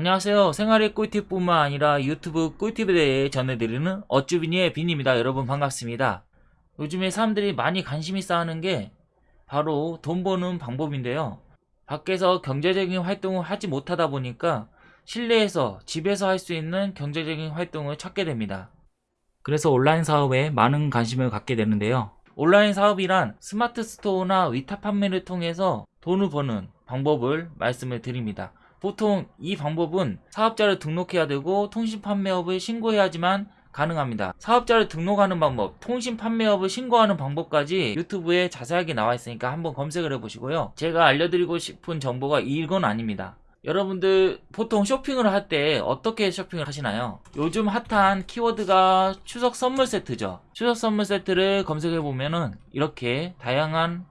안녕하세요. 생활의 꿀팁뿐만 아니라 유튜브 꿀팁에 대해 전해드리는 어쭈비니의 빈입니다. 여러분 반갑습니다. 요즘에 사람들이 많이 관심이 쌓는 게 바로 돈 버는 방법인데요. 밖에서 경제적인 활동을 하지 못하다 보니까 실내에서 집에서 할 수 있는 경제적인 활동을 찾게 됩니다. 그래서 온라인 사업에 많은 관심을 갖게 되는데요. 온라인 사업이란 스마트 스토어나 위탁 판매를 통해서 돈을 버는 방법을 말씀을 드립니다. 보통 이 방법은 사업자를 등록해야 되고 통신 판매업을 신고해야지만 가능합니다. 사업자를 등록하는 방법, 통신 판매업을 신고하는 방법까지 유튜브에 자세하게 나와 있으니까 한번 검색을 해보시고요. 제가 알려드리고 싶은 정보가 이건 아닙니다. 여러분들 보통 쇼핑을 할 때 어떻게 쇼핑을 하시나요? 요즘 핫한 키워드가 추석 선물 세트죠. 추석 선물 세트를 검색해 보면 은 이렇게 다양한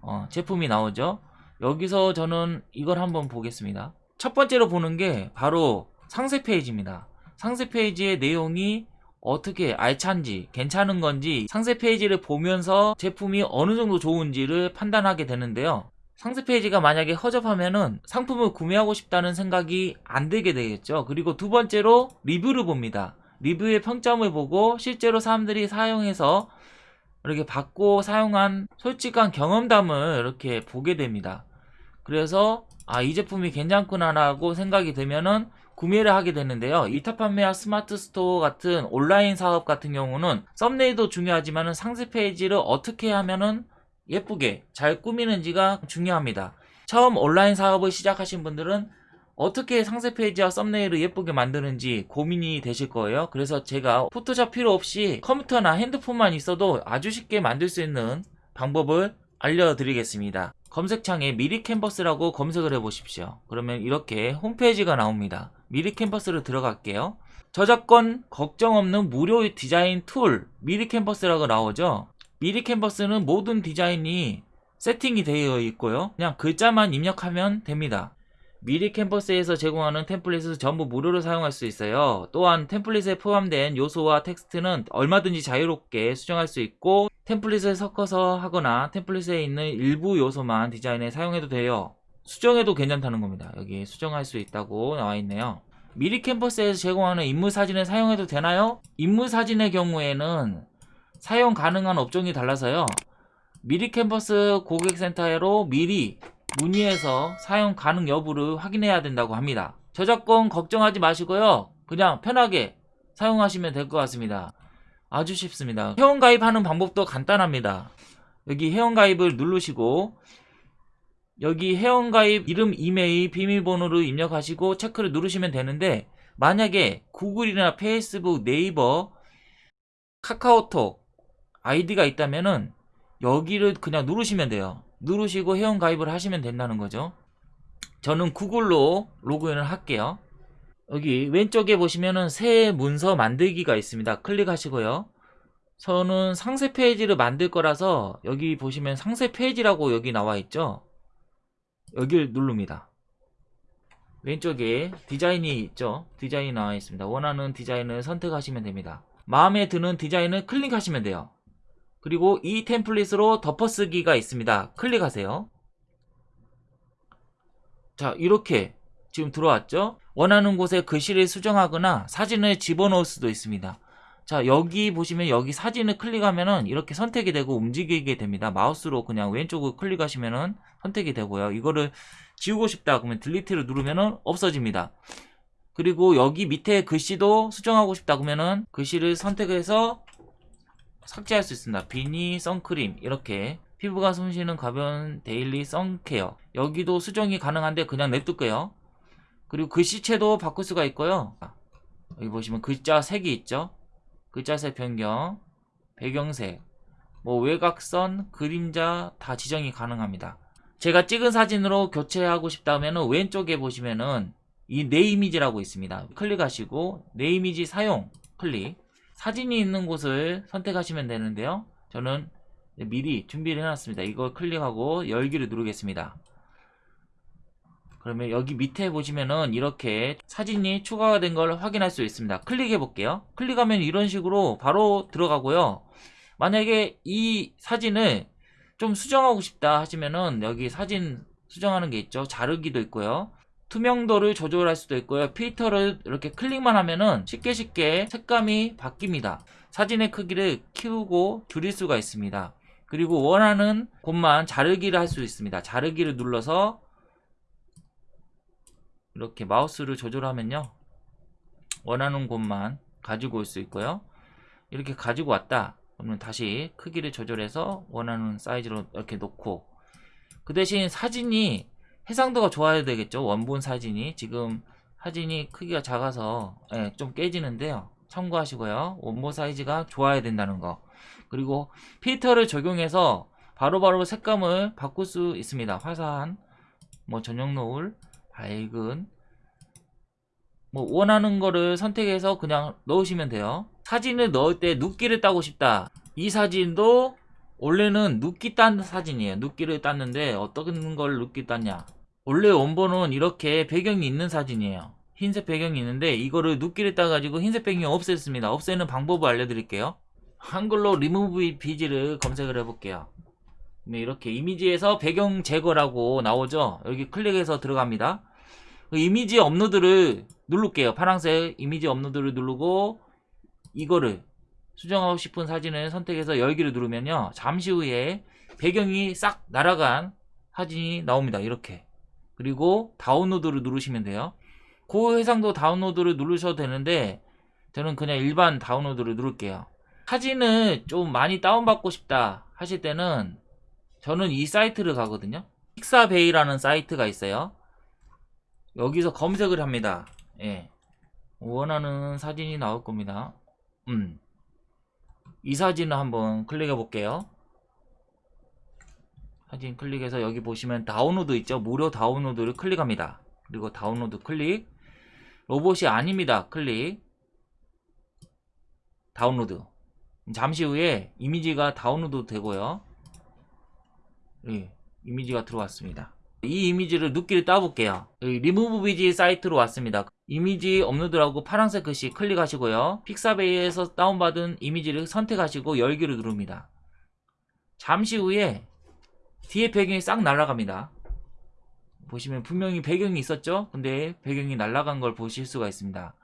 어, 제품이 나오죠. 여기서 저는 이걸 한번 보겠습니다. 첫 번째로 보는 게 바로 상세 페이지입니다. 상세 페이지의 내용이 어떻게 알찬지 괜찮은 건지 상세 페이지를 보면서 제품이 어느 정도 좋은지를 판단하게 되는데요. 상세 페이지가 만약에 허접하면은 상품을 구매하고 싶다는 생각이 안 들게 되겠죠. 그리고 두 번째로 리뷰를 봅니다. 리뷰의 평점을 보고 실제로 사람들이 사용해서 이렇게 받고 사용한 솔직한 경험담을 이렇게 보게 됩니다. 그래서 아 이 제품이 괜찮구나 라고 생각이 되면은 구매를 하게 되는데요. 위탁 판매와 스마트 스토어 같은 온라인 사업 같은 경우는 썸네일도 중요하지만 상세 페이지를 어떻게 하면은 예쁘게 잘 꾸미는지가 중요합니다. 처음 온라인 사업을 시작하신 분들은 어떻게 상세 페이지와 썸네일을 예쁘게 만드는지 고민이 되실 거예요. 그래서 제가 포토샵 필요 없이 컴퓨터나 핸드폰만 있어도 아주 쉽게 만들 수 있는 방법을 알려드리겠습니다. 검색창에 미리 캔버스라고 검색을 해보십시오. 그러면 이렇게 홈페이지가 나옵니다. 미리 캔버스를 들어갈게요. 저작권 걱정 없는 무료 디자인 tool 미리 캔버스라고 나오죠. 미리 캔버스는 모든 디자인이 세팅이 되어 있고요. 그냥 글자만 입력하면 됩니다. 미리 캔버스에서 제공하는 템플릿을 전부 무료로 사용할 수 있어요. 또한 템플릿에 포함된 요소와 텍스트는 얼마든지 자유롭게 수정할 수 있고 템플릿을 섞어서 하거나 템플릿에 있는 일부 요소만 디자인에 사용해도 돼요. 수정해도 괜찮다는 겁니다. 여기 수정할 수 있다고 나와 있네요. 미리 캔버스에서 제공하는 인물 사진을 사용해도 되나요? 인물 사진의 경우에는 사용 가능한 업종이 달라서요. 미리 캔버스 고객센터로 미리 문의해서 사용 가능 여부를 확인해야 된다고 합니다. 저작권 걱정하지 마시고요. 그냥 편하게 사용하시면 될 것 같습니다. 아주 쉽습니다. 회원가입하는 방법도 간단합니다. 여기 회원가입을 누르시고 여기 회원가입 이름, 이메일, 비밀번호를 입력하시고 체크를 누르시면 되는데 만약에 구글이나 페이스북, 네이버, 카카오톡 아이디가 있다면 은 여기를 그냥 누르시면 돼요. 누르시고 회원 가입을 하시면 된다는 거죠. 저는 구글로 로그인을 할게요. 여기 왼쪽에 보시면은 새 문서 만들기가 있습니다. 클릭하시고요. 저는 상세 페이지를 만들 거라서 여기 보시면 상세 페이지라고 여기 나와 있죠. 여기를 누릅니다. 왼쪽에 디자인이 있죠. 디자인이 나와 있습니다. 원하는 디자인을 선택하시면 됩니다. 마음에 드는 디자인을 클릭하시면 돼요. 그리고 이 템플릿으로 덮어쓰기가 있습니다. 클릭하세요. 자 이렇게 지금 들어왔죠? 원하는 곳에 글씨를 수정하거나 사진을 집어넣을 수도 있습니다. 자 여기 보시면 여기 사진을 클릭하면은 이렇게 선택이 되고 움직이게 됩니다. 마우스로 그냥 왼쪽으로 클릭하시면은 선택이 되고요. 이거를 지우고 싶다 그러면 delete를 누르면은 없어집니다. 그리고 여기 밑에 글씨도 수정하고 싶다 그러면은 글씨를 선택해서 삭제할 수 있습니다. 비니, 선크림 이렇게 피부가 숨쉬는 가벼운 daily sun care 여기도 수정이 가능한데 그냥 냅둘게요. 그리고 글씨체도 바꿀 수가 있고요. 여기 보시면 글자 색이 있죠. 글자색 변경, 배경색, 뭐 외곽선, 그림자 다 지정이 가능합니다. 제가 찍은 사진으로 교체하고 싶다면 왼쪽에 보시면은 이 내 이미지라고 있습니다. 클릭하시고 내 이미지 사용 클릭 사진이 있는 곳을 선택하시면 되는데요. 저는 미리 준비를 해놨습니다. 이걸 클릭하고 열기를 누르겠습니다. 그러면 여기 밑에 보시면은 이렇게 사진이 추가가 된 걸 확인할 수 있습니다. 클릭해 볼게요. 클릭하면 이런 식으로 바로 들어가고요. 만약에 이 사진을 좀 수정하고 싶다 하시면은 여기 사진 수정하는 게 있죠. 자르기도 있고요. 투명도를 조절할 수도 있고요. 필터를 이렇게 클릭만 하면은 쉽게 쉽게 색감이 바뀝니다. 사진의 크기를 키우고 줄일 수가 있습니다. 그리고 원하는 곳만 자르기를 할 수 있습니다. 자르기를 눌러서 이렇게 마우스를 조절하면요. 원하는 곳만 가지고 올 수 있고요. 이렇게 가지고 왔다. 그러면 다시 크기를 조절해서 원하는 사이즈로 이렇게 놓고 그 대신 사진이 해상도가 좋아야 되겠죠. 원본 사진이 지금 사진이 크기가 작아서 예, 좀 깨지는데요. 참고하시고요. 원본 사이즈가 좋아야 된다는 거. 그리고 필터를 적용해서 바로바로 색감을 바꿀 수 있습니다. 화사한, 뭐 저녁 노을, 밝은, 뭐 원하는 거를 선택해서 그냥 넣으시면 돼요. 사진을 넣을 때 눕기를 따고 싶다. 이 사진도 원래는 눕기 딴 사진이에요. 눕기를 땄는데 어떤 걸 눕기 땄냐. 원래 원본은 이렇게 배경이 있는 사진이에요. 흰색 배경이 있는데 이거를 눕기를 따가지고 흰색 배경이 없앴습니다. 없애는 방법을 알려드릴게요. 한글로 remove 비지를 검색을 해볼게요. 네, 이렇게 이미지에서 배경 제거라고 나오죠. 여기 클릭해서 들어갑니다. 그 이미지 업로드를 누를게요. 파란색 이미지 업로드를 누르고 이거를 수정하고 싶은 사진을 선택해서 열기를 누르면요. 잠시 후에 배경이 싹 날아간 사진이 나옵니다. 이렇게. 그리고 다운로드를 누르시면 돼요. 고해상도 다운로드를 누르셔도 되는데 저는 그냥 일반 다운로드를 누를게요. 사진을 좀 많이 다운받고 싶다 하실 때는 저는 이 사이트를 가거든요. 픽사베이라는 사이트가 있어요. 여기서 검색을 합니다. 예. 원하는 사진이 나올 겁니다. 음. 이 사진을 한번 클릭해 볼게요. 사진 클릭해서 여기 보시면 다운로드 있죠. 무료 다운로드를 클릭합니다. 그리고 다운로드 클릭. 로봇이 아닙니다. 클릭. 다운로드. 잠시 후에 이미지가 다운로드 되고요. 예, 이미지가 들어왔습니다. 이 이미지를 누끼를 따볼게요. 리무브 비지 사이트로 왔습니다. 이미지 업로드라고 파란색 글씨 클릭하시고요. 픽사베이에서 다운받은 이미지를 선택하시고 열기를 누릅니다. 잠시 후에 뒤에 배경이 싹 날아갑니다. 보시면 분명히 배경이 있었죠? 근데 배경이 날아간 걸 보실 수가 있습니다.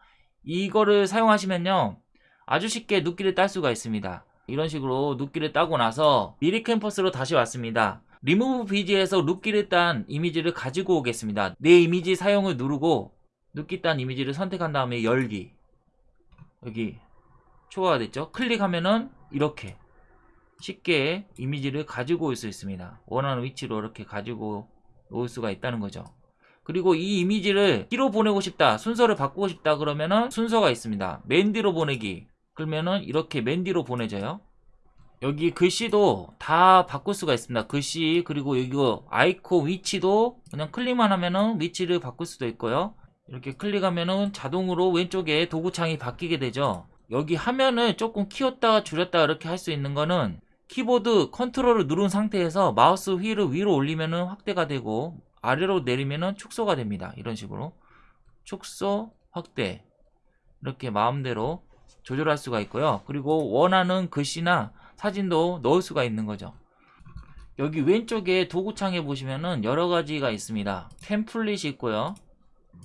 이거를 사용하시면요. 아주 쉽게 누끼를 딸 수가 있습니다. 이런 식으로 누끼를 따고 나서 미리 캔버스로 다시 왔습니다. 리무브 비지에서 눕기를 딴 이미지를 가지고 오겠습니다. 내 이미지 사용을 누르고 누끼 딴 이미지를 선택한 다음에 열기 여기 추가가 됐죠? 클릭하면은 이렇게 쉽게 이미지를 가지고 올 수 있습니다. 원하는 위치로 이렇게 가지고 올 수가 있다는 거죠. 그리고 이 이미지를 D로 보내고 싶다, 순서를 바꾸고 싶다 그러면은 순서가 있습니다. 맨 뒤로 보내기. 그러면은 이렇게 맨 뒤로 보내져요. 여기 글씨도 다 바꿀 수가 있습니다. 글씨 그리고 이거 아이콘 위치도 그냥 클릭만 하면은 위치를 바꿀 수도 있고요. 이렇게 클릭하면은 자동으로 왼쪽에 도구창이 바뀌게 되죠. 여기 화면을 조금 키웠다 줄였다 이렇게 할 수 있는 거는 키보드 컨트롤을 누른 상태에서 마우스 휠을 위로 올리면은 확대가 되고 아래로 내리면은 축소가 됩니다. 이런 식으로 축소 확대 이렇게 마음대로 조절할 수가 있고요. 그리고 원하는 글씨나 사진도 넣을 수가 있는 거죠. 여기 왼쪽에 도구창에 보시면은 여러 가지가 있습니다. 템플릿이 있고요.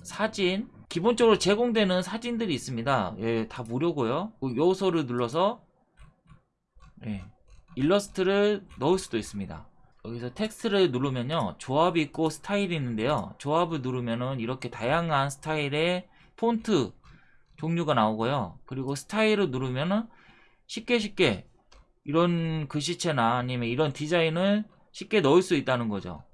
사진 기본적으로 제공되는 사진들이 있습니다. 예, 다 무료고요. 그 요소를 눌러서 예, 일러스트를 넣을 수도 있습니다. 여기서 텍스트를 누르면요. 조합이 있고 스타일이 있는데요. 조합을 누르면은 이렇게 다양한 스타일의 폰트 종류가 나오고요. 그리고 스타일을 누르면은 쉽게 쉽게 이런 글씨체나 아니면 이런 디자인을 쉽게 넣을 수 있다는 거죠.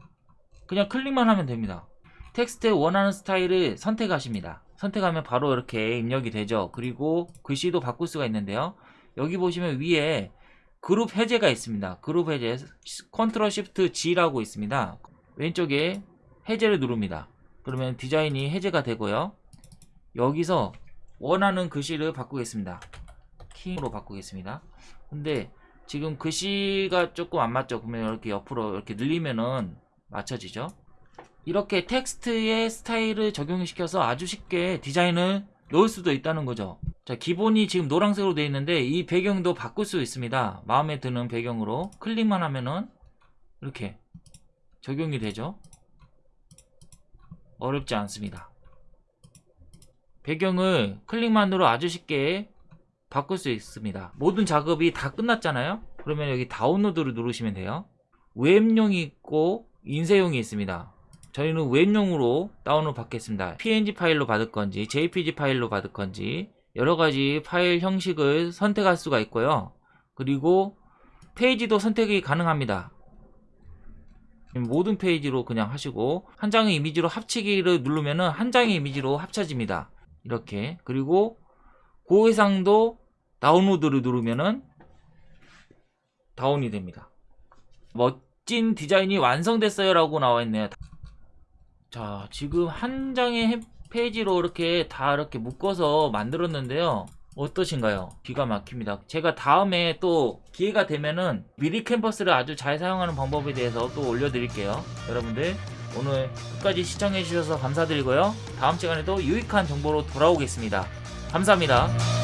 그냥 클릭만 하면 됩니다. 텍스트에 원하는 스타일을 선택하십니다. 선택하면 바로 이렇게 입력이 되죠. 그리고 글씨도 바꿀 수가 있는데요. 여기 보시면 위에 그룹 해제가 있습니다. 그룹 해제 control shift G라고 있습니다. 왼쪽에 해제를 누릅니다. 그러면 디자인이 해제가 되고요. 여기서 원하는 글씨를 바꾸겠습니다. 킹으로 바꾸겠습니다. 근데 지금 글씨가 조금 안 맞죠? 그러면 이렇게 옆으로 이렇게 늘리면은 맞춰지죠? 이렇게 텍스트의 스타일을 적용시켜서 아주 쉽게 디자인을 넣을 수도 있다는 거죠. 자, 기본이 지금 노란색으로 되어 있는데 이 배경도 바꿀 수 있습니다. 마음에 드는 배경으로 클릭만 하면은 이렇게 적용이 되죠. 어렵지 않습니다. 배경을 클릭만으로 아주 쉽게 바꿀 수 있습니다. 모든 작업이 다 끝났잖아요. 그러면 여기 다운로드를 누르시면 돼요. 웹용이 있고 인쇄용이 있습니다. 저희는 웹용으로 다운을 받겠습니다. png 파일로 받을 건지 jpg 파일로 받을 건지 여러 가지 파일 형식을 선택할 수가 있고요. 그리고 페이지도 선택이 가능합니다. 모든 페이지로 그냥 하시고 한 장의 이미지로 합치기를 누르면은 한 장의 이미지로 합쳐집니다. 이렇게 그리고 고해상도 다운로드를 누르면은 다운이 됩니다. 멋진 디자인이 완성됐어요 라고 나와 있네요. 자 지금 한 장의 해- 페이지로 이렇게 다 이렇게 묶어서 만들었는데요. 어떠신가요? 기가 막힙니다. 제가 다음에 또 기회가 되면은 미리 캠퍼스를 아주 잘 사용하는 방법에 대해서 또 올려드릴게요. 여러분들 오늘 끝까지 시청해주셔서 감사드리고요. 다음 시간에도 유익한 정보로 돌아오겠습니다. 감사합니다.